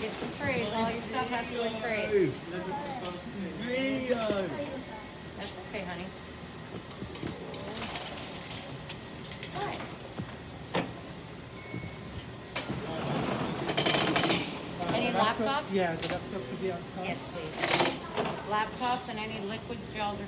Get some trays, all your stuff has to be in trays. That's okay, honey. Hi. Any laptops? Yeah, the laptop could be outside. Yes, please. Laptops and any liquids, gels, or